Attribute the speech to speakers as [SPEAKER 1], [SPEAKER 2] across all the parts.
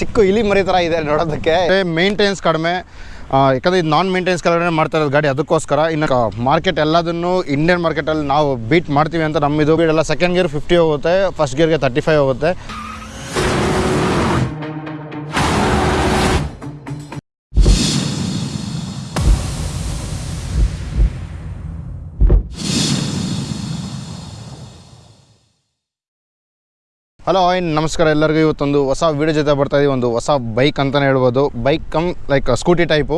[SPEAKER 1] ಚಿಕ್ಕ ಇಲಿ ಮರಿ ಥರ ಇದೆ ನೋಡೋದಕ್ಕೆ. ಮೇಂಟೆನೆನ್ಸ್ ಕಡಿಮೆ. ಯಾಕಂದರೆ ಇದು ನಾನ್ ಮೇಂಟೆನೆನ್ಸ್ ಕಲರ್ ಮಾಡ್ತಾ ಇರೋದು ಗಾಡಿ, ಅದಕ್ಕೋಸ್ಕರ. ಇನ್ನು ಮಾರ್ಕೆಟ್ ಎಲ್ಲದನ್ನು ಇಂಡಿಯನ್ ಮಾರ್ಕೆಟಲ್ಲಿ ನಾವು ಬೀಟ್ ಮಾಡ್ತೀವಿ ಅಂತ ನಮ್ಮಿದು. ಎಲ್ಲ ಸೆಕೆಂಡ್ ಗೇರ್ ಫಿಫ್ಟಿ ಹೋಗುತ್ತೆ ಫಸ್ಟ್ ಗಿಯರ್ಗೆ ತರ್ಟಿ ಫೈವ್ ಹೋಗುತ್ತೆ. ಹಲೋ ಆಯ್, ನಮಸ್ಕಾರ ಎಲ್ಲರಿಗೂ. ಇವತ್ತೊಂದು ಹೊಸ ವೀಡಿಯೋ ಜೊತೆ ಬರ್ತಾ ಇದೀವಿ. ಒಂದು ಹೊಸ ಬೈಕ್ ಅಂತಲೇ ಹೇಳ್ಬೋದು. Bike cum like Scooty type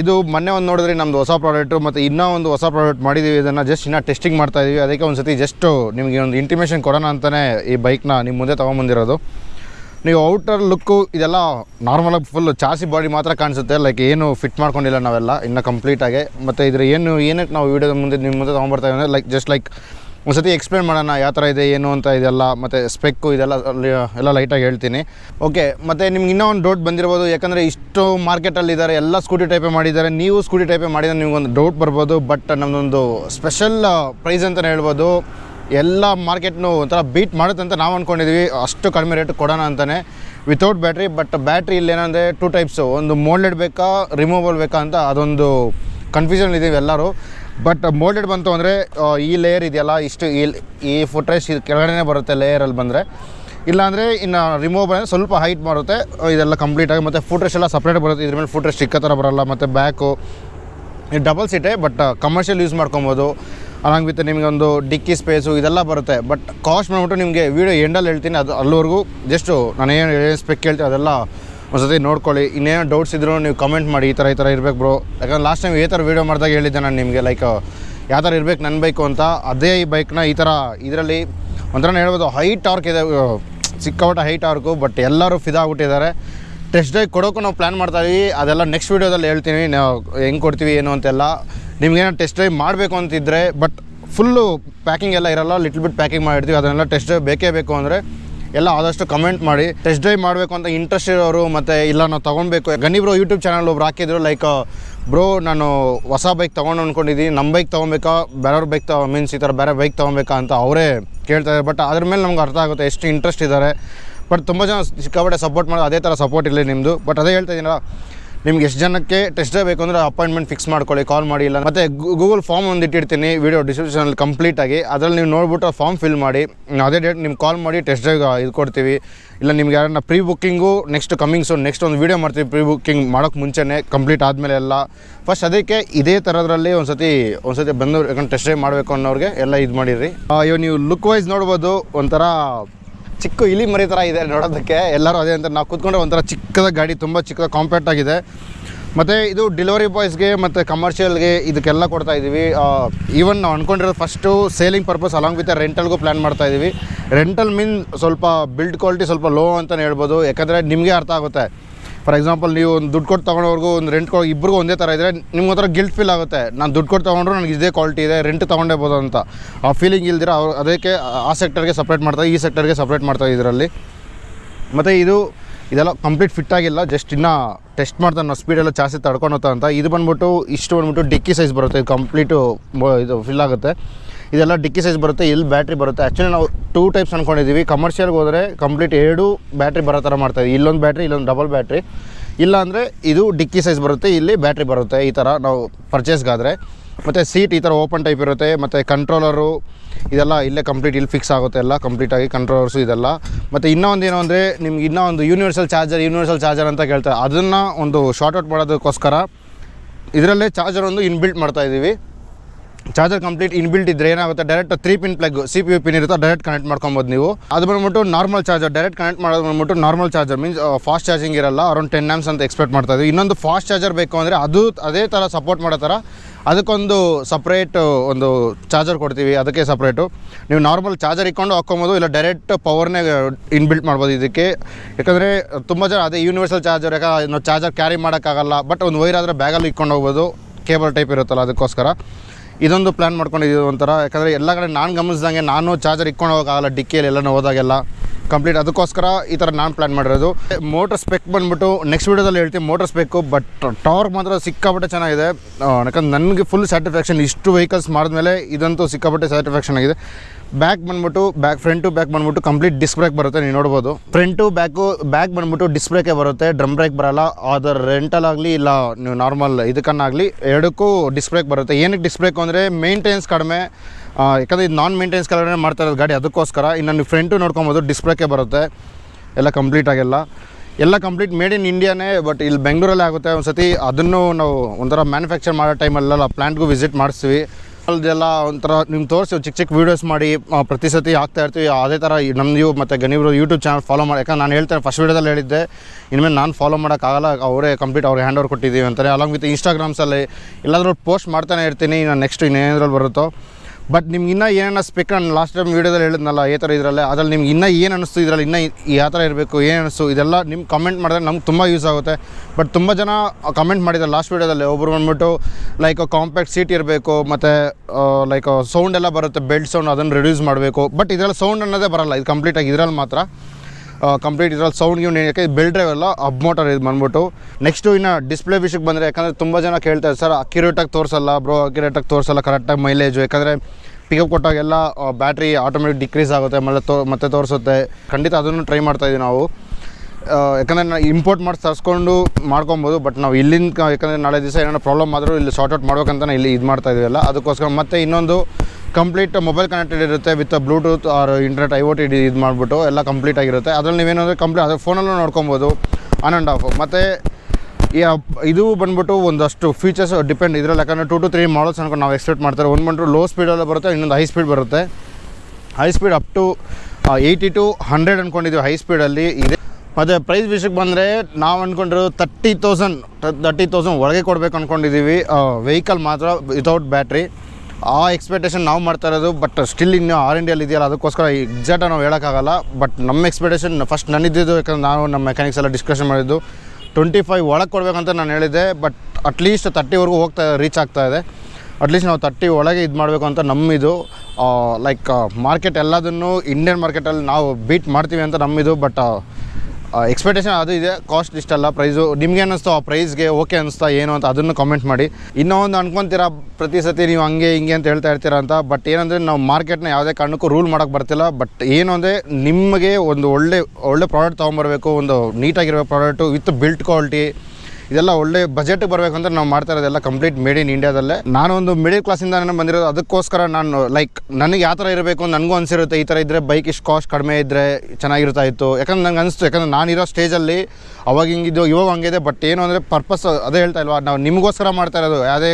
[SPEAKER 1] ಇದು ಮೊನ್ನೆ ಒಂದು ನೋಡಿದ್ರೆ ನಮ್ಮದು ಹೊಸ ಪ್ರಾಡಕ್ಟು ಮತ್ತು ಇನ್ನೂ ಒಂದು ಹೊಸ ಪ್ರಾಡಕ್ಟ್ ಮಾಡಿದ್ದೀವಿ ಇದನ್ನು ಜಸ್ಟ್ ಇನ್ನೂ ಟೆಸ್ಟಿಂಗ್ ಮಾಡ್ತಾ ಇದೀವಿ. ಅದಕ್ಕೆ ಒಂದು ಸತಿ ಜಸ್ಟು ನಿಮಗೆ ಒಂದು ಇಂಟಿಮೇಷನ್ ಕೊಡೋಣ ಅಂತಲೇ ಈ ಬೈಕ್ನ ನಿಮ್ಮ ಮುಂದೆ ತೊಗೊಂಬಂದಿರೋದು. ನೀವು ಔಟರ್ ಲುಕ್ಕು ಇದೆಲ್ಲ ನಾರ್ಮಲಾಗಿ ಫುಲ್ ಚಾಸಿ ಬಾಡಿ ಮಾತ್ರ ಕಾಣಿಸುತ್ತೆ. ಲೈಕ್ ಏನು ಫಿಟ್ ಮಾಡ್ಕೊಂಡಿಲ್ಲ ನಾವೆಲ್ಲ. ಇನ್ನೂ ಕಂಪ್ಲೀಟಾಗಿ ಮತ್ತು ಇದ್ರ ಏನು, ಏನಕ್ಕೆ ನಾವು ವೀಡಿಯೋದ ಮುಂದೆ ನಿಮ್ಮ ಮುಂದೆ ತೊಗೊಂಬರ್ತಾ ಅಂದರೆ ಲೈಕ್ ಜಸ್ಟ್ ಲೈಕ್ ಒಂದು ಸತಿ ಎಕ್ಸ್ಪ್ಲೇನ್ ಮಾಡೋಣ, ಯಾವ ಥರ ಇದೆ, ಏನು ಅಂತ ಇದೆಲ್ಲ, ಮತ್ತು ಸ್ಪೆಕ್ಕು ಇದೆಲ್ಲ ಎಲ್ಲ ಲೈಟಾಗಿ ಹೇಳ್ತೀನಿ. ಓಕೆ ಮತ್ತು ನಿಮ್ಗೆ ಇನ್ನೂ ಒಂದು ಡೌಟ್ ಬಂದಿರ್ಬೋದು, ಯಾಕಂದರೆ ಇಷ್ಟು ಮಾರ್ಕೆಟಲ್ಲಿ ಇದ್ದಾರೆ, ಎಲ್ಲ ಸ್ಕೂಟಿ ಟೈಪೇ ಮಾಡಿದ್ದಾರೆ, ನೀವು ಸ್ಕೂಟಿ ಟೈಪೇ ಮಾಡಿದರೆ ನಿಮ್ಗೊಂದು ಡೌಟ್ ಬರ್ಬೋದು ಬಟ್ ನಮ್ಮದೊಂದು ಸ್ಪೆಷಲ್ ಪ್ರೈಸ್ ಅಂತಲೇ ಹೇಳ್ಬೋದು. ಎಲ್ಲ ಮಾರ್ಕೆಟ್ನು ಒಂಥರ ಬೀಟ್ ಮಾಡುತ್ತೆ ಅಂತ ನಾವು ಅಂದ್ಕೊಂಡಿದ್ವಿ ಅಷ್ಟು ಕಡಿಮೆ ರೇಟ್ ಕೊಡೋಣ ಅಂತಲೇ without battery but battery ಇಲ್ಲೇನಂದರೆ two types ಒಂದು ಮೋಲ್ಡೆಡ್ ಬೇಕಾ ರಿಮೂವಲ್ ಬೇಕಾ ಅಂತ ಅದೊಂದು ಕನ್ಫ್ಯೂಷನ್ ಇದ್ದೀವಿ ಎಲ್ಲರೂ. ಬಟ್ ಮೋಲ್ಡೆಡ್ ಬಂತು ಅಂದರೆ ಈ ಲೇಯರ್ ಇದೆಯಲ್ಲ, ಇಷ್ಟು ಈ ಈ ಫುಟ್ರೇಸ್ ಇದು ಕೆಳಗಡೆ ಬರುತ್ತೆ ಲೇಯರಲ್ಲಿ ಬಂದರೆ. ಇಲ್ಲಾಂದರೆ ಇನ್ನು ರಿಮೂವ್ ಬಂದರೆ ಸ್ವಲ್ಪ ಹೈಟ್ ಮಾಡುತ್ತೆ ಇದೆಲ್ಲ ಕಂಪ್ಲೀಟಾಗಿ ಮತ್ತು ಫುಟ್ರೇಸ್ ಎಲ್ಲ ಸಪ್ರೇಟ್ ಬರುತ್ತೆ. ಇದ್ರ ಮೇಲೆ ಫುಟ್ರೇಸ್ ಚಿಕ್ಕ ಥರ ಬರೋಲ್ಲ, ಮತ್ತು ಬ್ಯಾಕು ಇದು ಡಬಲ್ ಸೀಟೇ ಬಟ್ ಕಮರ್ಷಿಯಲ್ ಯೂಸ್ ಮಾಡ್ಕೊಬೋದು. ವಿತ್ ನಿಮಗೆ ಒಂದು ಡಿಕ್ಕಿ ಸ್ಪೇಸು ಇದೆಲ್ಲ ಬರುತ್ತೆ. ಬಟ್ ಕಾಸ್ಟ್ ಮಾಡಿಬಿಟ್ಟು ನಿಮಗೆ ವೀಡಿಯೋ ಎಂಡಲ್ಲಿ ಹೇಳ್ತೀನಿ. ಅದು ಅಲ್ಲಿವರೆಗೂ ಜಸ್ಟು ನಾನು ಏನು ಸ್ಪೆಕ್ ಹೇಳ್ತೀನಿ ಅದೆಲ್ಲ ಒಂದ್ಸತಿ ನೋಡ್ಕೊಳ್ಳಿ. ಇನ್ನೇನೋ ಡೌಟ್ಸ್ ಇದ್ರೂ ನೀವು ಕಮೆಂಟ್ ಮಾಡಿ, ಈ ಥರ ಈ ಥರ ಇರಬೇಕು ಬ್ರೋ ಯಾಕಂದ್ರೆ ಲಾಸ್ಟ್ ಟೈಮ್ ಈ ಥರ ವೀಡಿಯೋ ಮಾಡಿದಾಗ ಹೇಳಿದ್ದೆ ನಾನು ನಿಮಗೆ ಲೈಕ್ ಯಾವ ಥರ ಇರಬೇಕು ನನ್ನ ಬೈಕು ಅಂತ. ಅದೇ ಈ ಬೈಕ್ನ ಈ ಥರ ಇದರಲ್ಲಿ ಒಂಥರ ಹೇಳ್ಬೋದು ಹೈ ಟಾರ್ಕ್ ಇದೆ ಸಿಕ್ಕಾಪಟ್ಟೆ ಹೈ ಟಾರ್ಕು ಬಟ್ ಎಲ್ಲರೂ ಫಿದಾಗ್ಬಿಟ್ಟಿದ್ದಾರೆ ಟೆಸ್ಟ್ ಡ್ರೈವ್ ಕೊಡೋಕ್ಕೂ ನಾವು ಪ್ಲ್ಯಾನ್ ಮಾಡ್ತಾ ಇದೀವಿ. ಅದೆಲ್ಲ ನೆಕ್ಸ್ಟ್ ವೀಡಿಯೋದಲ್ಲಿ ಹೇಳ್ತೀನಿ. ನಾವು ಹೆಂಗೆ ಕೊಡ್ತೀವಿ, ಏನು ಅಂತೆಲ್ಲ. ನಿಮ್ಗೇನೋ ಟೆಸ್ಟ್ ಡ್ರೈವ್ ಮಾಡಬೇಕು ಅಂತಿದ್ದರೆ ಬಟ್ ಫುಲ್ಲು ಪ್ಯಾಕಿಂಗ್ ಎಲ್ಲ ಇರಲ್ಲ ಲಿಟ್ಲ್ ಬಿಟ್ ಪ್ಯಾಕಿಂಗ್ ಮಾಡಿರ್ತೀವಿ. ಅದನ್ನೆಲ್ಲ ಟೆಸ್ಟ್ ಡ್ರೈವ್ ಬೇಕೇ ಬೇಕು ಅಂದರೆ ಎಲ್ಲ ಆದಷ್ಟು ಕಮೆಂಟ್ ಮಾಡಿ ಟೆಸ್ಟ್ ಡ್ರೈವ್ ಮಾಡಬೇಕು ಅಂತ ಇಂಟ್ರೆಸ್ಟ್ ಇರೋರು ಮತ್ತು ಇಲ್ಲ ನಾವು ತೊಗೊಳ್ಬೇಕು ಗನಿ ಬ್ರೋ ಯೂಟ್ಯೂಬ್ ಚಾನಲ್ ಒಬ್ರು ಹಾಕಿದ್ರು ಲೈಕ್ ಬ್ರೋ, ನಾನು ಹೊಸ ಬೈಕ್ ತೊಗೊಂಡು ಅಂದ್ಕೊಂಡಿದ್ದೀನಿ ನಮ್ಮ ಬೈಕ್ ತೊಗೊಬೇಕಾ? ಬೇರೆಯವ್ರ ಬೈಕ್ ತಗೊ ಮೀನ್ಸ್ ಈ ಥರ ಬೇರೆ ಬೈಕ್ ತೊಗೊಬೇಕಾ? ಅಂತ ಅವರೇ ಕೇಳ್ತಾರೆ ಬಟ್ ಅದ್ರ ಮೇಲೆ ನಮ್ಗೆ ಅರ್ಥ ಆಗುತ್ತೆ, ಎಷ್ಟು ಇಂಟ್ರೆಸ್ಟ್ ಇದ್ದಾರೆ. ಬಟ್ ತುಂಬ ಜನ ಸಿಕ್ಕಾಪಟ್ಟೆ ಸಪೋರ್ಟ್ ಮಾಡೋದು, ಅದೇ ಥರ ಸಪೋರ್ಟ್ ಇರಲಿ ನಿಮ್ಮದು ಬಟ್ ಅದೇ ಹೇಳ್ತಾ ಇದ್ದೀನಲ್ಲ ನಿಮ್ಗೆ ಎಷ್ಟು ಜನಕ್ಕೆ ಟೆಸ್ಟ್ ಬೇಕು ಅಂದರೆ ಅಪಾಯಿಂಟ್ಮೆಂಟ್ ಫಿಕ್ಸ್ ಮಾಡ್ಕೊಳ್ಳಿ ಕಾಲ್ ಮಾಡಿ ಇಲ್ಲ ಮತ್ತು ಗೂಗಲ್ ಫಾರ್ಮ್ ಒಂದು ಇಟ್ಟಿರ್ತೀನಿ ವೀಡಿಯೋ ಡಿಸ್ಕ್ರಿಪ್ಷನಲ್ಲಿ ಕಂಪ್ಲೀಟಾಗಿ ಅದರಲ್ಲಿ ನೀವು ನೋಡ್ಬಿಟ್ಟು ಫಾರ್ಮ್ ಫಿಲ್ ಮಾಡಿ. ಅದೇ ಡೇಟ್ ನಿಮ್ಗೆ ಕಾಲ್ ಮಾಡಿ ಟೆಸ್ಟ್ ಡ್ರೈವ್ ಇದು ಕೊಡ್ತೀವಿ. ಇಲ್ಲ, ನಿಮ್ಗೆ ಯಾರನ್ನ pre booking next comings next ಒಂದು ವೀಡಿಯೋ ಮಾಡ್ತೀವಿ ಪ್ರೀ ಬುಕ್ಕಿಂಗ್ ಮಾಡೋಕ್ಕೆ ಮುಂಚೆನೇ ಕಂಪ್ಲೀಟ್ ಆದಮೇಲೆ ಎಲ್ಲ. ಫಸ್ಟ್ ಅದಕ್ಕೆ ಇದೇ ಥರದ್ರಲ್ಲಿ ಒಂದು ಸತಿ ಒಂದು ಸತಿ ಯಾಕಂದ್ರೆ ಟೆಸ್ಟ್ ಡ್ರೈವ್ ಮಾಡಬೇಕು ಅನ್ನೋರಿಗೆ ಎಲ್ಲ ಇದು ಮಾಡಿರಿ ಇವಾಗ ನೀವು ಲುಕ್ ವೈಸ್ ನೋಡ್ಬೋದು, ಒಂಥರ ಚಿಕ್ಕ ಇಲಿ ಮರಿ ಥರ ಇದೆ ನೋಡೋದಕ್ಕೆ. ಎಲ್ಲರೂ ಅದೇ ಅಂತ ನಾವು ಕೂತ್ಕೊಂಡ್ರೆ ಒಂಥರ ಚಿಕ್ಕದ ಗಾಡಿ, ತುಂಬ ಚಿಕ್ಕದ ಕಾಂಪ್ಯಾಕ್ಟ್ ಆಗಿದೆ. ಮತ್ತು ಇದು ಡೆಲಿವರಿ ಬಾಯ್ಸ್ಗೆ ಮತ್ತು ಕಮರ್ಷಿಯಲ್ಗೆ ಇದಕ್ಕೆಲ್ಲ ಕೊಡ್ತಾ ಇದ್ದೀವಿ ಈವನ್ ನಾವು ಅಂದ್ಕೊಂಡಿರೋದು first selling purpose along with ರೆಂಟಲ್ಗೂ plan ಮಾಡ್ತಾ ಇದ್ದೀವಿ ರೆಂಟಲ್ ಮೀನ್ ಸ್ವಲ್ಪ ಬಿಲ್ಡ್ ಕ್ವಾಲಿಟಿ ಸ್ವಲ್ಪ ಲೋ ಅಂತಲೇ ಹೇಳ್ಬೋದು. ಯಾಕಂದರೆ ನಿಮಗೆ ಅರ್ಥ ಆಗುತ್ತೆ. ಫಾರ್ ಎಕ್ಸಾಂಪಲ್ ನೀವು ಒಂದು ದುಡ್ಡು ಕೊಟ್ಟು ತೊಗೊಂಡವ್ರಿಗೂ ಒಂದು ರೆಂಟ್ ಕೊಡೋ ಇಬ್ಬರಿಗೂ ಒಂದೇ ಥರ ಇದ್ದರೆ ನಿಮ್ಗೆ ಒಂಥರ ಗಿಲ್ಟ್ ಫೀಲ್ ಆಗುತ್ತೆ. ನಾನು ದುಡ್ಡು ಕೊಟ್ಟು ತೊಗೊಂಡ್ರು ನನಗೆ ಇದೇ ಕ್ವಾಲಿಟಿ ಇದೆ ರೆಂಟ್ ತೊಗೊಂಡೇಬೋದು ಅಂತ. ಆ ಫೀಲಿಂಗ್ ಇಲ್ದಿರ ಅವ್ರು ಅದಕ್ಕೆ ಆ ಸೆಕ್ಟರ್ಗೆ ಸಪ್ರೇಟ್ ಮಾಡ್ತಾರೆ ಈ ಸೆಕ್ಟರ್ಗೆ ಸಪ್ರೇಟ್ ಮಾಡ್ತಾರೆ ಇದರಲ್ಲಿ. ಮತ್ತು ಇದು, ಇದೆಲ್ಲ ಕಂಪ್ಲೀಟ್ ಫಿಟ್ ಆಗಿಲ್ಲ ಜಸ್ಟ್ ಇನ್ನೂ ಟೆಸ್ಟ್ ಮಾಡ್ತಾನೆ ನಾವು ಸ್ಪೀಡೆಲ್ಲ ಜಾಸ್ತಿ ತಡ್ಕೊಂಡು ಅಂತ. ಇದು ಬಂದ್ಬಿಟ್ಟು, ಇಷ್ಟು ಬಂದ್ಬಿಟ್ಟು ಡಿಕ್ಕಿ ಸೈಜ್ ಬರುತ್ತೆ, ಇದು ಕಂಪ್ಲೀಟು ಇದು ಫಿಲ್ ಆಗುತ್ತೆ. ಇದೆಲ್ಲ ಡಿಕ್ಕಿ ಸೈಜ್ ಬರುತ್ತೆ, ಇಲ್ಲಿ ಬ್ಯಾಟ್ರಿ ಬರುತ್ತೆ. ಆ್ಯಕ್ಚುಲಿ ನಾವು ಟೂ ಟೈಪ್ಸ್ ಅಂದ್ಕೊಂಡಿದ್ದೀವಿ ಕಮರ್ಷಿಯಲ್ಗೆ ಹೋದರೆ ಕಂಪ್ಲೀಟ್ ಎರಡು ಬ್ಯಾಟ್ರಿ ಬರೋ ಥರ ಮಾಡ್ತಾಯಿದ್ವಿ ಇಲ್ಲೊಂದು ಬ್ಯಾಟ್ರಿ, ಇಲ್ಲೊಂದು ಡಬಲ್ ಬ್ಯಾಟ್ರಿ. ಇಲ್ಲಾಂದರೆ ಇದು ಡಿಕ್ಕಿ ಸೈಜ್ ಬರುತ್ತೆ, ಇಲ್ಲಿ ಬ್ಯಾಟ್ರಿ ಬರುತ್ತೆ ಈ ಥರ ನಾವು ಪರ್ಚೇಸ್ಗಾದರೆ ಮತ್ತು ಸೀಟ್ ಈ ಥರ ಓಪನ್ ಟೈಪ್ ಇರುತ್ತೆ, ಮತ್ತು ಕಂಟ್ರೋಲರು ಇದೆಲ್ಲ ಇಲ್ಲೇ ಕಂಪ್ಲೀಟ್ ಇಲ್ಲಿ ಫಿಕ್ಸ್ ಆಗುತ್ತೆ ಎಲ್ಲ ಕಂಪ್ಲೀಟಾಗಿ ಕಂಟ್ರೋಲರ್ಸು ಇದೆಲ್ಲ. ಮತ್ತು ಇನ್ನೂ ಒಂದು ಏನು ಅಂದರೆ ನಿಮ್ಗೆ ಇನ್ನೂ ಒಂದು ಯೂನಿವರ್ಸಲ್ ಚಾರ್ಜರ್ ಯೂನಿವರ್ಸಲ್ ಚಾರ್ಜರ್ ಅಂತ ಕೇಳ್ತಾರೆ. ಅದನ್ನು ಒಂದು ಶಾರ್ಟ್ ಔಟ್ ಮಾಡೋದಕ್ಕೋಸ್ಕರ ಇದರಲ್ಲೇ ಚಾರ್ಜರ್ ಒಂದು ಇನ್ಬಿಲ್ಟ್ ಮಾಡ್ತಾ ಇದ್ದೀವಿ ಚಾರ್ಜರ್ ಕಂಪ್ಲೀಟ್ ಇನ್ಬಿಲ್ಟ್ ಇದ್ರೆ ಏನಾಗುತ್ತೆ? Direct three pin plug C P U pin ಇರುತ್ತೆ ಡೈರೆಕ್ಟ್ ಕನೆಕ್ಟ್ ಮಾಡ್ಕೊಬೋದು ನೀವು. ಅದು ಬಂದ್ಬಿಟ್ಟು ನಾರ್ಮಲ್ ಚಾರ್ಜರ್ ಡೈರೆಕ್ಟ್ ಕನೆಕ್ಟ್ ಮಾಡೋದು ಬಂದ್ಬಿಟ್ಟು normal charger means fast charging ಇರಲ್ಲ ಅರೌಂಡ್ ಟೆನ್ ಆಮ್ಸ್ ಅಂತ ಎಕ್ಸ್ಪೆಕ್ಟ್ ಮಾಡ್ತಾ ಇದ್ದೀವಿ. ಇನ್ನೊಂದು ಫಾಸ್ಟ್ ಚಾರ್ಜರ್ ಬೇಕು ಅಂದರೆ ಅದು, ಅದೇ ಥರ ಸಪೋರ್ಟ್ ಮಾಡೋ ಥರ ಅದಕ್ಕೊಂದು ಸಪ್ರೇಟ್ ಒಂದು ಚಾರ್ಜರ್ ಕೊಡ್ತೀವಿ. ಅದಕ್ಕೆ ಸಪ್ರೇಟು ನೀವು ನಾರ್ಮಲ್ ಚಾರ್ಜರ್ ಇಟ್ಕೊಂಡು ಹಾಕ್ಕೊಬೋದು, ಇಲ್ಲ ಡೈರೆಕ್ಟ್ ಪವರ್ನೇ ಇನ್ಬಿಲ್ಟ್ ಮಾಡ್ಬೋದು ಇದಕ್ಕೆ. ಯಾಕಂದರೆ ತುಂಬ ಜನ ಅದೇ ಯೂನಿವರ್ಸಲ್ ಚಾರ್ಜರ್ ಯಾಕಂದ್ರೆ ಚಾರ್ಜರ್ ಕ್ಯಾರಿ ಮಾಡೋಕ್ಕಾಗಲ್ಲ ಬಟ್ ಒಂದು ವೈರ್ ಆದರೆ ಬ್ಯಾಗಲ್ಲಿ ಇಟ್ಕೊಂಡು ಹೋಗ್ಬೋದು. ಕೇಬಲ್ ಟೈಪ್ ಇರುತ್ತಲ್ಲ, ಅದಕ್ಕೋಸ್ಕರ. ಇದೊಂದು ಪ್ಲ್ಯಾನ್ ಮಾಡ್ಕೊಂಡಿದ್ದೀವಿ ಒಂಥರ. ಯಾಕಂದರೆ ಎಲ್ಲ ಕಡೆ ನಾನು ಗಮನಿಸ್ದಂಗೆ ನಾನು ಚಾರ್ಜರ್ ಇಟ್ಕೊಂಡು ಹೋಗೋಕ್ಕಾಗಲ್ಲ ಡಿಕ್ಕಿಯಲ್ಲಿ ಎಲ್ಲನೂ ಹೋದಾಗೆಲ್ಲ. ಕಂಪ್ಲೀಟ್ ಅದಕ್ಕೋಸ್ಕರ ಈ ಥರ ನಾನು ಪ್ಲ್ಯಾನ್ ಮಾಡಿರೋದು. ಮೋಟರ್ ಸ್ಪೆಕ್ ಬಂದ್ಬಿಟ್ಟು ನೆಕ್ಸ್ಟ್ ವೀಡಿಯೋದಲ್ಲಿ ಹೇಳ್ತೀನಿ ಮೋಟರ್ ಸ್ಪೆಕ್ಕು ಬಟ್ ಟಾರ್ಕ್ ಮಾತ್ರ ಸಿಕ್ಕಾಪಟ್ಟೆ ಚೆನ್ನಾಗಿದೆ. ಯಾಕಂದ್ರೆ ನನಗೆ ಫುಲ್ ಸ್ಯಾಟಿಸ್ಫ್ಯಾಕ್ಷನ್ ಇಷ್ಟು ವೆಹಿಕಲ್ಸ್ ಮಾಡಿದ್ಮೇಲೆ ಇದಂತೂ ಸಿಕ್ಕಾಪಟ್ಟೆ ಸ್ಯಾಟಿಸ್ಫ್ಯಾಕ್ಷನ್ ಆಗಿದೆ. ಬ್ಯಾಕ್ ಬಂದ್ಬಿಟ್ಟು ಬ್ಯಾಕ್ ಫ್ರಂಟ್ ಟು ಬ್ಯಾಕ್ ಬಂದ್ಬಿಟ್ಟು ಕಂಪ್ಲೀಟ್ ಡಿಸ್ ಬ್ರೇಕ್ ಬರುತ್ತೆ, ನೀವು ನೋಡ್ಬೋದು. ಫ್ರಂಟ್ ಟು ಬ್ಯಾಕು ಬ್ಯಾಕ್ ಬಂದ್ಬಿಟ್ಟು ಡಿಸ್ ಬ್ರೇಕೇ ಬರುತ್ತೆ ಡ್ರಮ್ ಬ್ರೇಕ್ ಬರಲ್ಲ ಅದರ ರೆಂಟಲ್ ಆಗಲಿ ಇಲ್ಲ ನೀವು ನಾರ್ಮಲ್ ಇದಕ್ಕನ್ನಾಗಲಿ, ಎರಡಕ್ಕೂ ಡಿಸ್ ಬ್ರೇಕ್ ಬರುತ್ತೆ. ಏನಕ್ಕೆ ಡಿಸ್ ಬ್ರೇಕು ಅಂದರೆ ಮೇಂಟೆನೆನ್ಸ್ ಕಡಿಮೆ ಯಾಕಂದರೆ ಇದು ನಾನ್ ಮೇಂಟೆನೆನ್ಸ್ ಕಡಿಮೆ ಮಾಡ್ತಾ ಇರೋದು ಗಾಡಿ, ಅದಕ್ಕೋಸ್ಕರ ಇನ್ನು ನೀವು ಫ್ರಂಟು ನೋಡ್ಕೊಬೋದು ಡಿಸ್ಕ್ ಬ್ರೇಕೇ ಬರುತ್ತೆ. ಎಲ್ಲ ಕಂಪ್ಲೀಟ್ ಆಗಿಲ್ಲ. ಎಲ್ಲ ಕಂಪ್ಲೀಟ್ ಮೇಡ್ ಇನ್ ಇಂಡಿಯಾನೇ ಬಟ್ ಇಲ್ಲಿ ಬೆಂಗಳೂರಲ್ಲೇ ಆಗುತ್ತೆ ಒಂದು ಸತಿ ಅದನ್ನು ನಾವು ಒಂಥರ ಮ್ಯಾನುಫ್ಯಾಕ್ಚರ್ ಮಾಡೋ ಟೈಮಲ್ಲೆಲ್ಲ ಪ್ಲ್ಯಾಂಟ್ಗೂ ವಿಸಿಟ್ ಮಾಡಿಸ್ತೀವಿ. ಅಲ್ದೆಲ್ಲ ಒಂಥರ ನಿಮ್ಗೆ ತೋರಿಸಿ ಚಿಕ್ಕ ಚಿಕ್ಕ ವೀಡಿಯೋಸ್ ಮಾಡಿ ಪ್ರತಿ ಸತಿ ಹಾಕ್ತಾ ಇರ್ತೀವಿ. ಅದೇ ಥರ ನಮ್ಮ ನೀವು ಮತ್ತು ಗಣಿಬ್ರು ಯೂಟ್ಯೂಬ್ ಚಾನಲ್ ಫಾಲೋ ಮಾಡಿ. ಯಾಕಂದ್ರೆ ನಾನು ಹೇಳ್ತೇನೆ ಫಸ್ಟ್ ವೀಡಿಯೋದಲ್ಲಿ ಹೇಳಿದ್ದೆ, ಇನ್ಮೇಲೆ ನಾನು ಫಾಲೋ ಮಾಡೋಕ್ಕಾಗಲ್ಲ, ಅವರೇ ಕಂಪ್ಲೀಟ್ ಅವ್ರಿಗೆ ಹ್ಯಾಂಡ್ ಓವರ್ ಕೊಟ್ಟಿದ್ದೀವಿ ಅಂತಾರೆ. ಅಲಾಂಗ್ ವಿತ್ ಇನ್ಸ್ಟಾಗ್ರಾಮ್ಸಲ್ಲಿ ಎಲ್ಲಾದರೂ ಪೋಸ್ಟ್ ಮಾಡ್ತಾನೆ ಇರ್ತೀನಿ ನಾನು ನೆಕ್ಸ್ಟ್ ಇನ್ನೇನಾದ್ರಲ್ಲಿ ಬರುತ್ತೋ. ಬಟ್ ನಿಮ್ಗೆ ಇನ್ನೂ ಏನೇನು ಸ್ಪೆಕ್ ನಾನು ಲಾಸ್ಟ್ ಟೈಮ್ ವೀಡಿಯೋದಲ್ಲಿ ಹೇಳಿದ್ನಲ್ಲ, ಈ ಥರ ಇದರಲ್ಲೇ, ಅದ್ರಲ್ಲಿ ನಿಮ್ಗೆ ಇನ್ನೂ ಏನು ಅನಿಸ್ತು ಇದರಲ್ಲಿ? ಇನ್ನೂ ಯಾವ ಥರ ಇರಬೇಕು, ಏನು ಅನಿಸ್ತು? ಇದೆಲ್ಲ ನಿಮ್ಮ ಕಮೆಂಟ್ ಮಾಡಿದ್ರೆ ನಮ್ಗೆ ತುಂಬ ಯೂಸ್ ಆಗುತ್ತೆ. ಬಟ್ ತುಂಬ ಜನ ಕಮೆಂಟ್ ಮಾಡಿದ್ದಾರೆ ಲಾಸ್ಟ್ ವೀಡಿಯೋದಲ್ಲಿ. ಒಬ್ಬರು ಬಂದ್ಬಿಟ್ಟು ಲೈಕ್ ಕಾಂಪ್ಯಾಕ್ಟ್ ಸೀಟ್ ಇರಬೇಕು, ಮತ್ತು ಲೈಕ್ ಸೌಂಡ್ ಎಲ್ಲ ಬರುತ್ತೆ ಬೆಲ್ಟ್ ಸೌಂಡ್ ಅದನ್ನು ರಿಡ್ಯೂಸ್ ಮಾಡಬೇಕು. ಬಟ್ ಇದರಲ್ಲಿ ಸೌಂಡ್ ಅನ್ನೋದೇ ಬರಲ್ಲ. ಇದು ಕಂಪ್ಲೀಟಾಗಿ ಇದರಲ್ಲಿ ಮಾತ್ರ. ಕಂಪ್ಲೀಟ್ ಇದ್ರಲ್ಲಿ ಸೌಂಡ್ ಗಿವ್ ಯಾಕೆ ಬೆಲ್ ಡ್ರೈವ್ ಅಲ್ಲ ಅಬ್ ಮೋಟರ್ ಇದು ಬಂದ್ಬಿಟ್ಟು. ನೆಕ್ಸ್ಟು ಇನ್ನು ಡಿಸ್ಪ್ಲೇ ವಿಷಯಕ್ಕೆ ಬಂದರೆ ಯಾಕಂದರೆ ತುಂಬ ಜನ ಕೇಳ್ತಾರೆ ಸರ್ ಅಕ್ಯುರೇಟಾಗಿ ತೋರಿಸಲ್ಲ ಬ್ರೋ ಅಕ್ಯುರೇಟಾಗಿ ತೋರಿಸಲ್ಲ ಕರೆಕ್ಟಾಗಿ ಮೈಲೇಜು ಯಾಕಂದರೆ ಪಿಕಪ್ ಕೊಟ್ಟಾಗೆಲ್ಲ ಬ್ಯಾಟ್ರಿ ಆಟೋಮೆಟಿಕ್ ಡಿಕ್ರೀಸ್ ಆಗುತ್ತೆ ಮತ್ತೆ ತೋ ಮತ್ತೆ ತೋರಿಸುತ್ತೆ. ಖಂಡಿತ ಅದನ್ನು ಟ್ರೈ ಮಾಡ್ತಾಯಿದ್ದೀವಿ ನಾವು. ಆ, ಯಾಕಂದರೆ ನಾವು ಇಂಪೋರ್ಟ್ ಮಾಡಿ ತರಿಸ್ಕೊಂಡು ಮಾಡ್ಕೊಬೋದು ಬಟ್ ನಾವು ಇಲ್ಲಿಂದ ಯಾಕಂದರೆ ನಾಳೆ ದಿವಸ ಏನಾದ್ರು ಪ್ರಾಬ್ಲಮ್ ಆದರೂ ಇಲ್ಲಿ ಶಾರ್ಟ್ ಔಟ್ ಮಾಡ್ಬೇಕಂತ ಇಲ್ಲಿ ಇದು ಮಾಡ್ತಾ ಇದೀವಲ್ಲ ಅದಕ್ಕೋಸ್ಕರ ಮತ್ತೆ ಇನ್ನೊಂದು ಕಂಪ್ಲೀಟ್ ಮೊಬೈಲ್ ಕನೆಕ್ಟೆಡ್ ಇರುತ್ತೆ with Bluetooth or internet, I O T D ಇದು ಮಾಡಿಬಿಟ್ಟು ಎಲ್ಲ ಕಂಪ್ಲೀಟ್ ಆಗಿರುತ್ತೆ. ಅದರಲ್ಲಿ ನೀವೇನಾದರೂ ಕಂಪ್ಲೀಟ್ ಅದ್ರ ಫೋನಲ್ಲೂ ನೋಡ್ಕೊಬೋದು, ಆನ್ ಆ್ಯಂಡ್ ಆಫ್. ಮತ್ತು ಇದು ಬಂದ್ಬಿಟ್ಟು ಒಂದಷ್ಟು ಫೀಚರ್ಸ್ ಡಿಪೆಂಡ್ ಇದರಲ್ಲಿ. ಯಾಕಂದರೆ ಟು ಟು ತ್ರೀ ಮಾಡಲ್ಸ್ ಅನ್ಕೊಂಡು ನಾವು ಎಕ್ಸ್ಪೆಕ್ಟ್ ಮಾಡ್ತಾರೆ. ಒಂದು ಬಂದ್ಬಿಟ್ಟು ಲೋ ಸ್ಪೀಡಲ್ಲೇ ಬರುತ್ತೆ, ಇನ್ನೊಂದು ಹೈ ಸ್ಪೀಡ್ ಬರುತ್ತೆ. High speed up to eighty to hundred ಅಂದ್ಕೊಂಡಿದ್ದೀವಿ ಹೈ ಸ್ಪೀಡಲ್ಲಿ ಇದೆ. ಮತ್ತು ಪ್ರೈಸ್ ವಿಷಯಕ್ಕೆ ಬಂದರೆ ನಾವು ಅಂದ್ಕೊಂಡಿರೋ ತರ್ಟಿ ತೌಸಂಡ್ ತರ್ಟಿ ತೌಸಂಡ್ ಒಳಗೆ ಕೊಡಬೇಕು ಅಂದ್ಕೊಂಡಿದ್ದೀವಿ ವೆಹಿಕಲ್ ಮಾತ್ರ ವಿತೌಟ್ ಬ್ಯಾಟ್ರಿ ಆ ಎಕ್ಸ್ಪೆಕ್ಟೇಷನ್ ನಾವು ಮಾಡ್ತಾ ಇರೋದು ಬಟ್ ಸ್ಟಿಲ್ ಇನ್ನು ಆರ್ ಇಂಡಿಯಲ್ಲಿ ಇದೆಯಲ್ಲ, ಅದಕ್ಕೋಸ್ಕರ ಎಕ್ಸಾಕ್ಟಾಗಿ ನಾವು ಹೇಳೋಕ್ಕಾಗಲ್ಲ. ಬಟ್ ನಮ್ಮ ಎಕ್ಸ್ಪೆಕ್ಟೇಷನ್ ಫಸ್ಟ್ ನನ್ನಿದ್ದು ಯಾಕಂದ್ರೆ ನಾವು ನಮ್ಮ ಮೆಕ್ಯಾನಿಕ್ಸ್ ಎಲ್ಲ ಡಿಸ್ಕಷನ್ ಮಾಡಿದ್ದು ಟ್ವೆಂಟಿ ಫೈವ್ ಒಳಗೆ ಕೊಡಬೇಕಂತ ನಾನು ಹೇಳಿದ್ದೆ ಬಟ್ ಅಟ್ಲೀಸ್ಟ್ ತರ್ಟಿವರೆಗೂ ಹೋಗ್ತಾ ರೀಚ್ ಆಗ್ತಾ ಇದೆ. ಅಟ್ಲೀಸ್ಟ್ ನಾವು ತರ್ಟಿ ಒಳಗೆ ಇದು ಮಾಡಬೇಕು ಅಂತ ನಮ್ಮಿದು ಲೈಕ್ ಮಾರ್ಕೆಟ್ ಎಲ್ಲದನ್ನು ಇಂಡಿಯನ್ ಮಾರ್ಕೆಟಲ್ಲಿ ನಾವು ಬೀಟ್ ಮಾಡ್ತೀವಿ ಅಂತ ನಮ್ಮಿದು ಬಟ್ ಎಕ್ಸ್ಪೆಕ್ಟೇಷನ್ ಅದು ಇದೆ ಕಾಸ್ಟ್ ಇಷ್ಟಲ್ಲ ಪ್ರೈಸು ನಿಮ್ಗೆ ಅನ್ನಿಸ್ತು, ಆ ಪ್ರೈಸ್ಗೆ ಓಕೆ ಅನ್ನಿಸ್ತಾ, ಏನು ಅಂತ ಅದನ್ನು ಕಾಮೆಂಟ್ ಮಾಡಿ. ಇನ್ನೂ ಒಂದು ಅನ್ಕೊತೀರಾ, ಪ್ರತಿ ಸತಿ ನೀವು ಹಂಗೆ, ಹಿಂಗೆ ಅಂತ ಹೇಳ್ತಾ ಇರ್ತೀರಾ ಅಂತ ಬಟ್ ಏನಂದರೆ ನಾವು ಮಾರ್ಕೆಟ್ನ ಯಾವುದೇ ಕಾರಣಕ್ಕೂ ರೂಲ್ ಮಾಡೋಕ್ಕೆ ಬರ್ತಿಲ್ಲ ಬಟ್ ಏನು ಅಂದರೆ ನಿಮಗೆ ಒಂದು ಒಳ್ಳೆ ಒಳ್ಳೆ ಪ್ರಾಡಕ್ಟ್ ತೊಗೊಂಬರ್ಬೇಕು, ಒಂದು ನೀಟಾಗಿರೋ ಪ್ರಾಡಕ್ಟು ವಿತ್ ಬಿಲ್ಟ್ ಕ್ವಾಲಿಟಿ ಇದೆಲ್ಲ ಒಳ್ಳೆ ಬಜೆಟ್ ಬರಬೇಕಂದ್ರೆ ನಾವು ಮಾಡ್ತಾ ಇರೋದೆಲ್ಲ ಕಂಪ್ಲೀಟ್ ಮೇಡ್ ಇನ್ ಇಂಡಿಯಾದಲ್ಲೇ ನಾನು ಒಂದು ಮಿಡಿಲ್ ಕ್ಲಾಸಿಂದ ನಾನು ಬಂದಿರೋದು ಅದಕ್ಕೋಸ್ಕರ ನಾನು ಲೈಕ್ ನನಗೆ ಯಾವ ಥರ ಇರಬೇಕು ನನಗೂ ಅನಿಸಿರುತ್ತೆ. ಈ ಥರ ಇದ್ದರೆ ಬೈಕ್ ಇಷ್ಟು ಕಾಸ್ಟ್ ಕಡಿಮೆ ಇದ್ದರೆ ಚೆನ್ನಾಗಿರ್ತಾ ಇತ್ತು. ಯಾಕಂದ್ರೆ ನಂಗೆ ಅನಿಸ್ತು, ಯಾಕಂದ್ರೆ ನಾನಿರೋ ಸ್ಟೇಜಲ್ಲಿ ಅವಾಗ ಹಿಂಗಿದ್ದು ಇವಾಗ ಹಂಗಿದೆ ಬಟ್ ಏನು ಅಂದರೆ ಪರ್ಪಸ್ ಅದೇ ಹೇಳ್ತಾ ಇಲ್ವಾ? ನಾವು ನಿಮಗೋಸ್ಕರ ಮಾಡ್ತಾ ಇರೋದು. ಯಾವುದೇ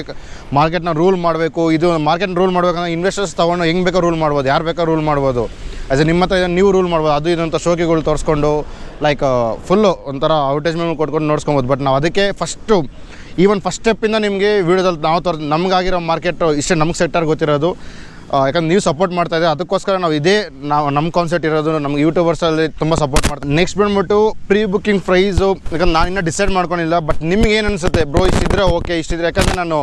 [SPEAKER 1] ಮಾರ್ಕೆಟ್ನ ರೂಲ್ ಮಾಡಬೇಕು, ಇದು ಮಾರ್ಕೆಟ್ ರೂಲ್ ಮಾಡಬೇಕಂದ್ರೆ ಇನ್ವೆಸ್ಟರ್ಸ್ ತೊಗೊಂಡು ಹೆಂಗೆ ಬೇಕೋ ರೂಲ್ ಮಾಡ್ಬೋದು, ಯಾರು ಬೇಕೋ ರೂಲ್ ಮಾಡ್ಬೋದು? ಆ್ಯಸ್ ಎ ನಿಮ್ಮ ಹತ್ರ ಇದನ್ನು ನೀವು ರೂಲ್ ಮಾಡ್ಬೋದು, ಅದು ಇದಂಥ ಶೋಕಿಗಳು ತೋರಿಸ್ಕೊಂಡು ಲೈಕ್ ಫುಲ್ಲು ಒಂಥರ ಅಡ್ವರ್ಟೈಸ್ಮೆಂಟ್ ಕೊಟ್ಕೊಂಡು ನೋಡ್ಸ್ಕೊಬೋದು. ಬಟ್ ನಾವು ಅದಕ್ಕೆ ಫಸ್ಟು ಈವನ್ ಫಸ್ಟ್ ಸ್ಟೆಪ್ಪಿಂದ ನಿಮಗೆ ವೀಡಿಯೋದಲ್ಲಿ ನಾವು ತೋರ್ ನಮಗಾಗಿರೋ ಮಾರ್ಕೆಟು ಇಷ್ಟೇ ನಮ್ಗೆ ಸೆಟ್ಟಾಗಿ ಗೊತ್ತಿರೋದು. ಯಾಕಂದ್ರೆ ನೀವು ಸಪೋರ್ಟ್ ಮಾಡ್ತಾ ಇದ್ದೀವಿ ಅದಕ್ಕೋಸ್ಕರ ನಾವು ಇದೇ ನಾವು ನಮ್ಮ ಕಾನ್ಸೆಪ್ಟ್ ಇರೋದು, ನಮ್ಗೆ ಯೂಟ್ಯೂಬರ್ಸಲ್ಲಿ ತುಂಬ ಸಪೋರ್ಟ್ ಮಾಡ್ತೀವಿ ನೆಕ್ಸ್ಟ್ ಬಂದ್ಬಿಟ್ಟು ಪ್ರೀ ಬುಕ್ಕಿಂಗ್ ಪ್ರೈಸು ಯಾಕಂದ್ರೆ ನಾನು ಇನ್ನೂ ಡಿಸೈಡ್ ಮಾಡ್ಕೊಂಡಿಲ್ಲ ಬಟ್ ನಿಮ್ಗೆ ಏನು ಅನಿಸುತ್ತೆ? ಬ್ರೋ ಇಷ್ಟಿದ್ರೆ ಓಕೆ ಇಷ್ಟಿದ್ರೆ ಯಾಕಂದರೆ ನಾನು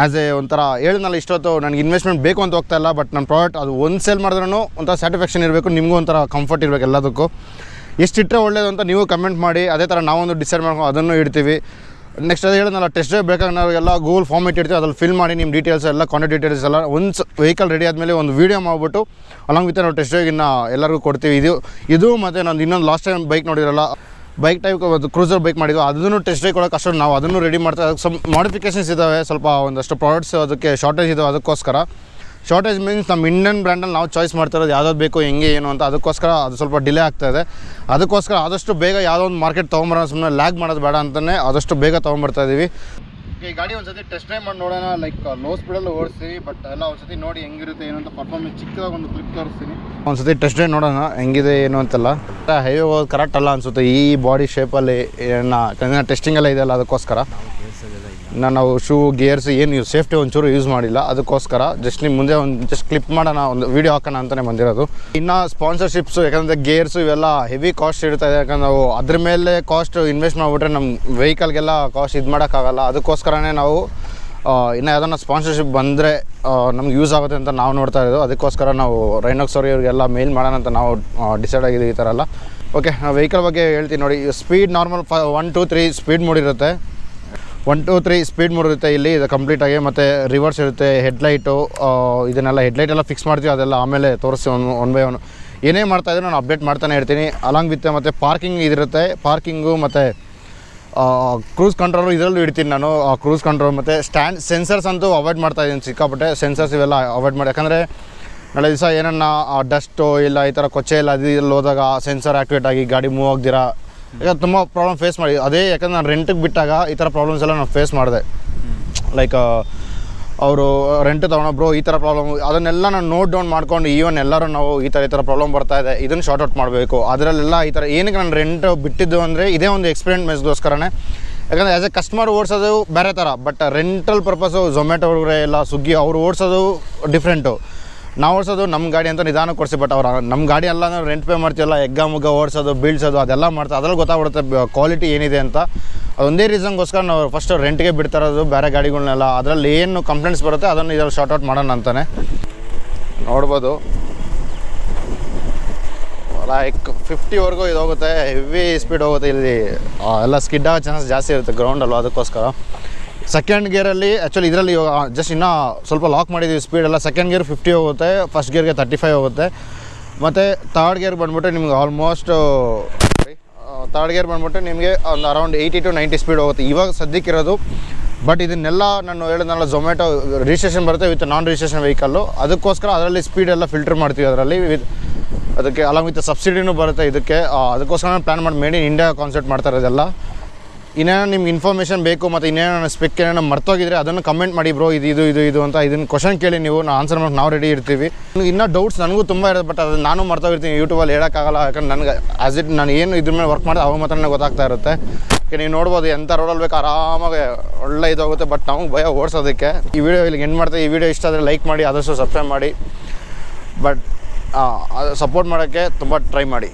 [SPEAKER 1] ಆ್ಯಸ್ ಎ ಒಂಥರ ಹೇಳಿದ್ನಲ್ಲ ಇಷ್ಟೊತ್ತು, ನನಗೆ ಇನ್ವೆಸ್ಟ್ಮೆಂಟ್ ಬೇಕು ಅಂತ ಹೋಗ್ತಾ ಇಲ್ಲ ಬಟ್ ನನ್ನ ಪ್ರಾಡಕ್ಟ್ ಅದು ಒಂದು ಸೇಲ್ ಮಾಡಿದ್ರೂ ಒಂಥರ ಸ್ಯಾಟಿಸ್ಫ್ಯಾಕ್ಷನ್ ಇರಬೇಕು, ನಿಮಗೂ ಒಂಥರ ಕಂಫರ್ಟ್ ಇರಬೇಕು ಎಲ್ಲದಕ್ಕೂ. ಎಷ್ಟಿಟ್ಟರೆ ಒಳ್ಳೇದು ಅಂತ ನೀವು ಕಮೆಂಟ್ ಮಾಡಿ, ಅದೇ ಥರ ನಾವೊಂದು ಡಿಸೈಡ್ ಮಾಡ್ಕೊಂಡು ಅದನ್ನು ಇಡ್ತೀವಿ. ನೆಕ್ಸ್ಟ್ ಅದು ಹೇಳಿದ್ನಲ್ಲ ಟೆಸ್ಟ್ ಡ್ರೈವ್ ಬೇಕಾಗ ನಾವು ಎಲ್ಲ ಗೂಗಲ್ ಫಾರ್ಮ್ ಇಟ್ಟಿರ್ತೀವಿ, ಅದ್ರಲ್ಲಿ ಫಿಲ್ ಮಾಡಿ ನಿಮ್ಮ ಡೀಟೇಲ್ಸ್ ಎಲ್ಲ ಕಾಂಟ್ಯಾಕ್ಟ್ ಡೀಟೇಲ್ಸ್ ಎಲ್ಲ ಒಂದು ವೆಹಿಕಲ್ ರೆಡಿ ಆದಮೇಲೆ ಒಂದು ವೀಡಿಯೋ ಮಾಡಿಬಿಟ್ಟು ಅಲಾಂಗ್ ವಿತ್ ನಾವು ಟೆಸ್ಟ್ ಡ್ರೈವ್ಗಿನ್ನ ಎಲ್ಲರಿಗೂ ಕೊಡ್ತೀವಿ. ಇದು ಇದು ಮತ್ತು ನಾನು ಇನ್ನೊಂದು ಲಾಸ್ಟ್ ಟೈಮ್ ಬೈಕ್ ನೋಡಿರಲ್ಲ ಬೈಕ್ ಟೈಪ್ ಅದು ಕ್ರೂಸರ್ ಬೈಕ್ ಮಾಡಿದ್ವಿ, ಅದನ್ನು ಟೆಸ್ಟ್ ಡ್ರೈವ್ ಕೊಡೋಕೆ ಅಷ್ಟು ನಾವು ಅದನ್ನು ರೆಡಿ ಮಾಡ್ತಾ ಅದಕ್ಕೆ ಸ್ವಲ್ಪ ಮಾಡಿಫಿಕೇಷನ್ಸ್ ಇದ್ದಾವೆ ಸ್ವಲ್ಪ ಒಂದಷ್ಟು ಪ್ರಾಡಕ್ಟ್ಸ್ ಅದಕ್ಕೆ ಶಾರ್ಟೇಜ್ ಇದಾವೆ, ಅದಕ್ಕೋಸ್ಕರ. ಶಾರ್ಟೇಜ್ ಮೀನ್ಸ್ ನಮ್ಮ ಇಂಡಿಯನ್ ಬ್ರ್ಯಾಂಡಲ್ಲಿ ನಾವು ಚಾಯ್ಸ್ ಮಾಡ್ತಾ ಇರೋದು ಯಾವ್ದಾದ್ರು ಬೇಕು, ಹೆಂಗೆ, ಏನು ಅಂತ ಅದಕ್ಕೋಸ್ಕರ ಅದು ಸ್ವಲ್ಪ ಡಿಲೇ ಆಗ್ತಾ ಇದೆ. ಅದಕ್ಕೋಸ್ಕರ ಆದಷ್ಟು ಬೇಗ ಯಾವುದೋ ಒಂದು ಮಾರ್ಕೆಟ್ ತೊಗೊಂಬರೋಣ ಸುಮ್ಮನೆ ಲ್ಯಾಗ್ ಮಾಡೋದು ಬೇಡ ಅಂತಲೇ ಆದಷ್ಟು ಬೇಗ ತೊಗೊಂಬರ್ತಾ ಇದ್ದೀವಿ ಈ ಗಾಡಿ ಒಂದ್ಸತಿ ಟೆಸ್ಟ್ ಡ್ರೈವ್ ಮಾಡಿ ನೋಡೋಣ ಲೈಕ್ ಲೋ ಸ್ಪೀಡಲ್ಲಿ ಓಡಿಸ್ತೀವಿ ಬಟ್ ಎಲ್ಲ ಒಂದ್ಸತಿ ನೋಡಿ ಹೆಂಗಿರುತ್ತೆ, ಏನು ಅಂತ ಪರ್ಫಾರ್ಮೆನ್ಸ್ ಚಿಕ್ಕದಾಗ ಒಂದು ಕ್ಲಿಪ್ ತೋರಿಸ್ತೀನಿ. ಒಂದ್ಸತಿ ಟೆಸ್ಟ್ ಡ್ರೈವ್ ನೋಡೋಣ, ಹೆಂಗಿದೆ, ಏನು ಅಂತೆಲ್ಲ. ಹೈವೇ ಹೋಗೋದು ಕರೆಕ್ಟ್ ಅಲ್ಲ ಅನ್ಸುತ್ತೆ, ಈ ಬಾಡಿ ಶೇಪಲ್ಲಿ ಏನ ಟೆಸ್ಟಿಂಗ್ ಎಲ್ಲ ಇದೆಯಲ್ಲ ಅದಕ್ಕೋಸ್ಕರ. ನಾವು ಶೂ ಗೇರ್ಸ್ ಏನು ಸೇಫ್ಟಿ ಒಂಚೂರು ಯೂಸ್ ಮಾಡಿಲ್ಲ. ಅದಕ್ಕೋಸ್ಕರ ಜಸ್ಟ್ ನಿಮ್ಮ ಮುಂದೆ ಒಂದು ಜಸ್ಟ್ ಕ್ಲಿಪ್ ಮಾಡೋಣ, ಒಂದು ವೀಡಿಯೋ ಹಾಕೋಣ ಅಂತಲೇ ಬಂದಿರೋದು. ಇನ್ನು ಸ್ಪಾನ್ಸರ್ಶಿಪ್ಸು ಯಾಕಂದರೆ ಗೇರ್ಸು ಇವೆಲ್ಲ ಹೆವಿ ಕಾಸ್ಟ್ ಇರ್ತಾ ಇದೆ. ಯಾಕಂದ್ರೆ ನಾವು ಅದ್ರ ಮೇಲೆ ಕಾಸ್ಟ್ ಇನ್ವೆಸ್ಟ್ ಮಾಡಿಬಿಟ್ರೆ ನಮ್ಮ ವೆಹಿಕಲ್ಗೆಲ್ಲ ಕಾಸ್ಟ್ ಇದು ಮಾಡೋಕ್ಕಾಗಲ್ಲ. ಅದಕ್ಕೋಸ್ಕರನೇ ನಾವು ಇನ್ನು ಯಾವ್ದಾನ ಸ್ಪಾನ್ಸರ್ಶಿಪ್ ಬಂದರೆ ನಮ್ಗೆ ಯೂಸ್ ಆಗುತ್ತೆ ಅಂತ ನಾವು ನೋಡ್ತಾ ಇರೋದು. ಅದಕ್ಕೋಸ್ಕರ ನಾವು ರೈನೋಕ್ಸ್ ಇವರಿಗೆಲ್ಲ ಮೇಲ್ ಮಾಡೋಣ ಅಂತ ನಾವು ಡಿಸೈಡ್ ಆಗಿದ್ದೀವಿ ಈ ಥರ ಎಲ್ಲ. ಓಕೆ ನಾವು ವೆಹಿಕಲ್ ಬಗ್ಗೆ ಹೇಳ್ತೀನಿ ನೋಡಿ. ಸ್ಪೀಡ್ ನಾರ್ಮಲ್ ಫ one two three speed ಮೂಡಿರುತ್ತೆ one two three speed mode ಇರುತ್ತೆ ಇಲ್ಲಿ, ಇದು ಕಂಪ್ಲೀಟಾಗಿ ಮತ್ತು ರಿವರ್ಸ್ ಇರುತ್ತೆ ಹೆಡ್ಲೈಟು ಇದನ್ನೆಲ್ಲ ಹೆಡ್ಲೈಟ್ ಎಲ್ಲ ಫಿಕ್ಸ್ ಮಾಡ್ತೀವಿ, ಅದೆಲ್ಲ ಆಮೇಲೆ ತೋರಿಸಿ ಒನ್ ಒನ್ ಬೈ ಒನ್ ಏನೇ ಮಾಡ್ತಾ ಮಾಡ್ತಾಯಿದ್ರು ನಾನು ಅಪ್ಡೇಟ್ ಮಾಡ್ತಾನೆ ಇರ್ತೀನಿ. ಅಲಾಂಗ್ ವಿತ್ ಮತ್ತು ಪಾರ್ಕಿಂಗ್ ಇದಿರುತ್ತೆ ಪಾರ್ಕಿಂಗು ಮತ್ತು ಕ್ರೂಸ್ ಕಂಟ್ರೋಲು ಇದರಲ್ಲೂ ಇಡ್ತೀನಿ ನಾನು ಕ್ರೂಸ್ ಕಂಟ್ರೋಲ್ ಮತ್ತು ಸ್ಟ್ಯಾಂಡ್ ಸೆನ್ಸರ್ಸ್ ಅಂತೂ ಅವಾಯ್ಡ್ ಮಾಡ್ತಾ ಇದ್ದೀನಿ, ಸಿಕ್ಕಾಪಟ್ಟೆ ಸೆನ್ಸರ್ಸ್ ಇವೆಲ್ಲ ಅವಾಯ್ಡ್ ಮಾಡಿ. ಯಾಕಂದರೆ ನಾಳೆ ದಿವಸ ಏನನ್ನ ಡಸ್ಟು ಇಲ್ಲ, ಈ ಥರ ಕೊಚ್ಚೆ ಇಲ್ಲ ಅದು ಹೋದಾಗ ಸೆನ್ಸರ್ ಆ್ಯಕ್ಟಿವೇಟ್ ಆಗಿ ಗಾಡಿ ಮೂವ್ ಆಗ್ದಿರಾ ಈಗ ತುಂಬ ಪ್ರಾಬ್ಲಮ್ ಫೇಸ್ ಮಾಡಿ. ಅದೇ ಯಾಕಂದ್ರೆ ನಾನು ರೆಂಟಿಗೆ ಬಿಟ್ಟಾಗ ಈ ಥರ ಪ್ರಾಬ್ಲಮ್ಸ್ ಎಲ್ಲ ನಾನು ಫೇಸ್ ಮಾಡಿದೆ. ಲೈಕ್ ಅವರು ರೆಂಟ್ ತೊಗೊಂಡು ಬ್ರೋ ಈ ಥರ ಪ್ರಾಬ್ಲಮ್ ಅದನ್ನೆಲ್ಲ ನಾನು ನೋಟ್ ಡೌನ್ ಮಾಡ್ಕೊಂಡು ಈವನ್ ಎಲ್ಲರೂ ನಾವು ಈ ಥರ ಈ ಥರ ಪ್ರಾಬ್ಲಮ್ ಬರ್ತಾ ಇದೆ, ಇದನ್ನು ಶಾರ್ಟ್ ಔಟ್ ಮಾಡಬೇಕು. ಅದರಲ್ಲೆಲ್ಲ ಈ ಥರ ಏನಕ್ಕೆ ನಾನು ರೆಂಟ್ ಬಿಟ್ಟಿದ್ದು ಅಂದರೆ ಇದೇ ಒಂದು ಎಕ್ಸ್ಪೀರಿಯನ್ಸ್ಗೋಸ್ಕರನೇ ಯಾಕಂದರೆ ಆ್ಯಸ್ ಎ ಕಸ್ಟಮರ್ ಓಡಿಸೋದು ಬೇರೆ ಥರ ಬಟ್ ರೆಂಟಲ್ ಪರ್ಪಸ್ಸು ಝೊಮ್ಯಾಟೊ ಅವ್ರಿಗೆ ಎಲ್ಲ ಸ್ವಿಗ್ಗಿ ಅವರು ಓಡಿಸೋದು ಡಿಫ್ರೆಂಟು ನಾವು ಓಡಿಸೋದು ನಮ್ಮ ಗಾಡಿ ಅಂತ ನಿಧಾನ ಕೊಡಿಸಿ ಬಟ್ ಅವ್ರು ನಮ್ಮ ಗಾಡಿ ಎಲ್ಲ ನಾವು ರೆಂಟ್ ಪೇ ಮಾಡ್ತೀವಲ್ಲ ಎಗ್ಗ ಮುಗ್ಗ ಓಡಿಸೋದು, ಬೀಳ್ಸೋದು, ಅದೆಲ್ಲ ಮಾಡ್ತಾರೆ ಅದ್ರಲ್ಲಿ ಗೊತ್ತಾಗ್ಬಿಡುತ್ತೆ ಕ್ವಾಲಿಟಿ ಏನಿದೆ ಅಂತ. ಅದೊಂದೇ ರೀಸನ್ಗೋಸ್ಕರ ನಾವು ಫಸ್ಟ್ ರೆಂಟ್ಗೆ ಬಿಡ್ತಾ ಇರೋದು, ಬೇರೆ ಗಾಡಿಗಳನ್ನೆಲ್ಲ ಅದರಲ್ಲಿ ಏನು ಕಂಪ್ಲೇಂಟ್ಸ್ ಬರುತ್ತೆ, ಅದನ್ನು ಇದ್ರಲ್ಲಿ ಶಾರ್ಟ್ ಔಟ್ ಮಾಡೋಣ ಅಂತಾನೆ. ನೋಡ್ಬೋದು. ಲೈಕ್ ಫಿಫ್ಟಿವರೆಗೂ ಇದು ಹೋಗುತ್ತೆ ಹೆವಿ ಸ್ಪೀಡ್ ಹೋಗುತ್ತೆ ಇಲ್ಲಿ. ಎಲ್ಲ ಸ್ಕಿಡ್ ಆಗೋ ಚಾನ್ಸ್ ಜಾಸ್ತಿ ಇರುತ್ತೆ ಗ್ರೌಂಡಲ್ಲೂ ಅದಕ್ಕೋಸ್ಕರ. ಸೆಕೆಂಡ್ ಗೇರಲ್ಲಿ ಆ್ಯಕ್ಚುಲಿ ಇದರಲ್ಲಿ ಜಸ್ಟ್ ಇನ್ನೂ ಸ್ವಲ್ಪ ಲಾಕ್ ಮಾಡಿದ್ದೀವಿ ಸ್ಪೀಡೆಲ್ಲ ಸೆಕೆಂಡ್ ಗೇರ್ ಫಿಫ್ಟಿ ಹೋಗುತ್ತೆ ಫಸ್ಟ್ ಗೇರ್ಗೆ ತರ್ಟಿ ಫೈವ್ ಹೋಗುತ್ತೆ. ಮತ್ತು ತರ್ಡ್ ಗೇರ್ ಬಂದ್ಬಿಟ್ಟು ನಿಮ್ಗೆ ಆಲ್ಮೋಸ್ಟ್ ತರ್ಡ್ ಗೇರ್ ಬಂದ್ಬಿಟ್ಟು ನಿಮಗೆ ಒಂದು around eighty to ninety speed ಹೋಗುತ್ತೆ. ಇವಾಗ ಸದ್ಯಕ್ಕಿರೋದು ಬಟ್ ಇದನ್ನೆಲ್ಲ ನಾನು ಹೇಳಿದ್ನಲ್ಲ ಝೊಮ್ಯಾಟೊ ರಿಜಿಸ್ಟ್ರೇಷನ್ ಬರುತ್ತೆ ವಿತ್ ನಾನ್ ರಿಜಿಸ್ಟ್ರೇಷನ್ ವೆಹಿಕಲ್ಲು ಅದಕ್ಕೋಸ್ಕರ ಅದರಲ್ಲಿ ಸ್ಪೀಡೆಲ್ಲ ಫಿಲ್ಟರ್ ಮಾಡ್ತೀವಿ ಅದರಲ್ಲಿ ವಿತ್ ಅದಕ್ಕೆ ಅಲಾಂಗ್ ವಿತ್ ಸಬ್ಸಿಡಿನೂ ಬರುತ್ತೆ ಇದಕ್ಕೆ. ಅದಕ್ಕೋಸ್ಕರ ನಾನು ಪ್ಲ್ಯಾನ್ ಮಾಡಿ ಮೇಡ್ ಇನ್ ಇಂಡಿಯಾ ಕಾನ್ಸೆಪ್ಟ್ ಮಾಡ್ತಾರೆ ಇರೋದೆಲ್ಲ. ಇನ್ನೇನೋ ನಿಮ್ಗೆ ಇನ್ಫಾರ್ಮೇಷನ್ ಬೇಕು ಮತ್ತು ಇನ್ನೇನೋ ಸ್ಪೆಕ್ ಏನೇನೋ ಮರ್ತೋಗಿದ್ರೆ ಅದನ್ನು ಕಮೆಂಟ್ ಮಾಡಿ ಬ್ರೋ ಇದು ಇದು ಇದು ಇದು ಅಂತ ಇದನ್ನು ಕ್ವಶನ್ ಕೇಳಿ ನೀವು ನಾವು ಆನ್ಸರ್ ಮಾಡಿ ನಾವು ರೆಡಿ ಇರ್ತೀವಿ. ಇನ್ನೂ ಡೌಟ್ಸ್ ನನಗೂ ತುಂಬ ಇರೋದು ಬಟ್ ಅದು ನಾನು ಮರ್ತೋಗಿರ್ತೀನಿ ಯೂಟ್ಯೂಬಲ್ಲಿ ಹೇಳೋಕ್ಕಾಗಲ್ಲ, ಯಾಕಂದ್ರೆ ನನಗೆ ಆಸ್ ಇಟ್ ನಾನು ಏನು ಇದ್ರ ಮೇಲೆ ವರ್ಕ್ ಮಾಡಿದೆ ಅವಾಗ ಮಾತ್ರ ನನಗೆ ಗೊತ್ತಾಗ್ತಾ ಇರುತ್ತೆ. ನೀವು ನೋಡ್ಬೋದು ಎಂಥ ರೋಡಲ್ಲಿ ಬೇಕು, ಆರಾಮಾಗಿ ಒಳ್ಳೆ ಇದಾಗುತ್ತೆ ಬಟ್ ನಾವು ಭಯ ಓಡಿಸೋದಕ್ಕೆ. ಈ ವಿಡಿಯೋ ಇಲ್ಲಿಗೆ ಎಂಡ್ ಮಾಡ್ತಾ, ಈ ವಿಡಿಯೋ ಇಷ್ಟ ಆದರೆ ಲೈಕ್ ಮಾಡಿ, ಆದಷ್ಟು ಸಬ್ಸ್ಕ್ರೈಬ್ ಮಾಡಿ ಬಟ್ ಸಪೋರ್ಟ್ ಮಾಡೋಕ್ಕೆ ತುಂಬ ಟ್ರೈ ಮಾಡಿ.